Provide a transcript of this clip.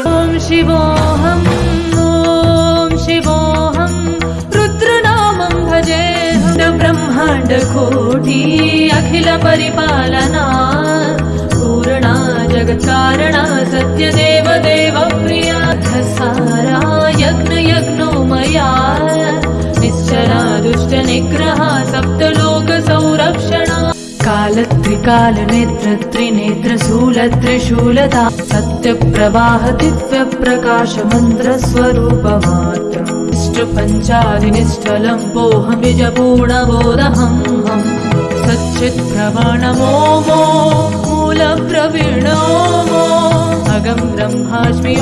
शिवोऽहम् ॐ शिवोऽहं रुद्रनामं भजेऽहं ब्रह्माण्डकोटि अखिलपरिपालना पूर्णा जगत्कारणा सत्यदेव देवप्रिया सारा यज्ञयज्ञो मया निश्चला दुष्टनिग्रहा सप्तलोकसंरक्षणा कालत्रिकालनेत्रत्रिनेत्रशूलत्रिशूलता सत्यप्रवाह दिव्यप्रकाशमन्त्रस्वरूपमात्रम् इष्टपञ्चादिनिष्ठलं पोऽहमिजपूर्णबोधहं हं सच्चित्प्रवणमो मो मूलप्रवीणो मो अगं ब्रह्मास्मि